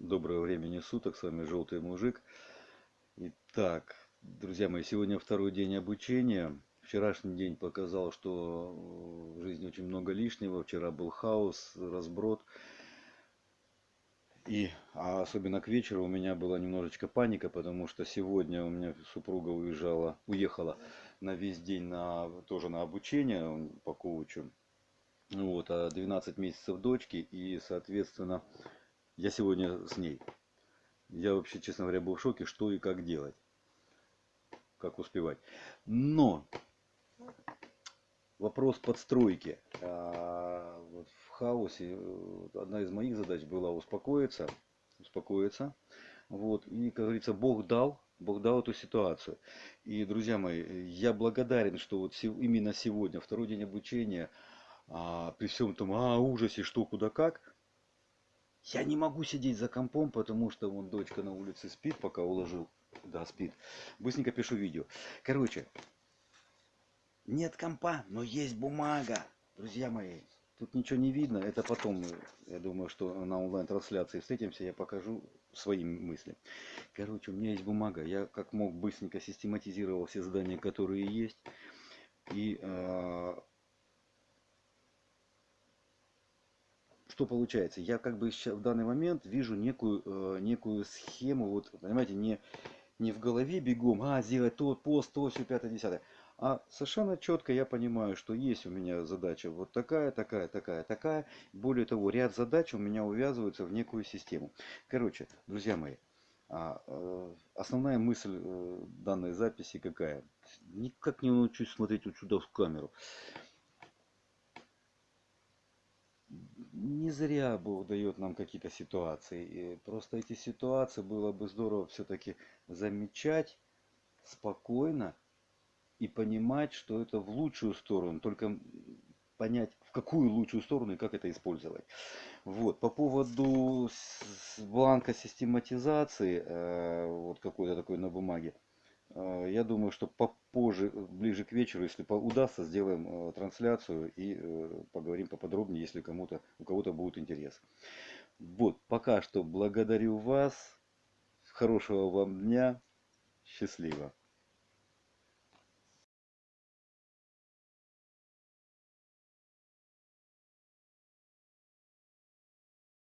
Доброго времени суток, с вами Желтый Мужик. Итак, друзья мои, сегодня второй день обучения. Вчерашний день показал, что в жизни очень много лишнего. Вчера был хаос, разброд. И а особенно к вечеру у меня была немножечко паника, потому что сегодня у меня супруга уезжала, уехала на весь день на, тоже на обучение по коучу. Вот, а 12 месяцев дочки и, соответственно, я сегодня с ней. Я вообще, честно говоря, был в шоке, что и как делать. Как успевать. Но вопрос подстройки. А, вот в хаосе э, одна из моих задач была успокоиться. Успокоиться. Вот. И, как говорится, Бог дал, Бог дал эту ситуацию. И, друзья мои, я благодарен, что вот именно сегодня, второй день обучения, а, при всем том а, ужасе, что, куда, как, я не могу сидеть за компом, потому что вон дочка на улице спит, пока уложил. Да, спит. Быстренько пишу видео. Короче, нет компа, но есть бумага. Друзья мои, тут ничего не видно. Это потом, я думаю, что на онлайн-трансляции встретимся, я покажу свои мысли. Короче, у меня есть бумага. Я как мог быстренько систематизировал все задания, которые есть. И э, что получается? Я как бы в данный момент вижу некую, э, некую схему, вот, понимаете, не, не в голове бегом, а, сделать тот пост, то, все, пятое, десятое. А совершенно четко я понимаю, что есть у меня задача вот такая, такая, такая, такая. Более того, ряд задач у меня увязываются в некую систему. Короче, друзья мои, а, э, основная мысль э, данной записи какая? Никак не научусь смотреть вот сюда в камеру. Не зря Бог дает нам какие-то ситуации. И просто эти ситуации было бы здорово все-таки замечать спокойно и понимать, что это в лучшую сторону. Только понять, в какую лучшую сторону и как это использовать. Вот. По поводу бланка систематизации, э, вот какой-то такой на бумаге, я думаю, что попозже, ближе к вечеру, если удастся, сделаем э, трансляцию и э, поговорим поподробнее, если кому-то, у кого-то будет интерес. Вот, пока что благодарю вас. Хорошего вам дня. Счастливо.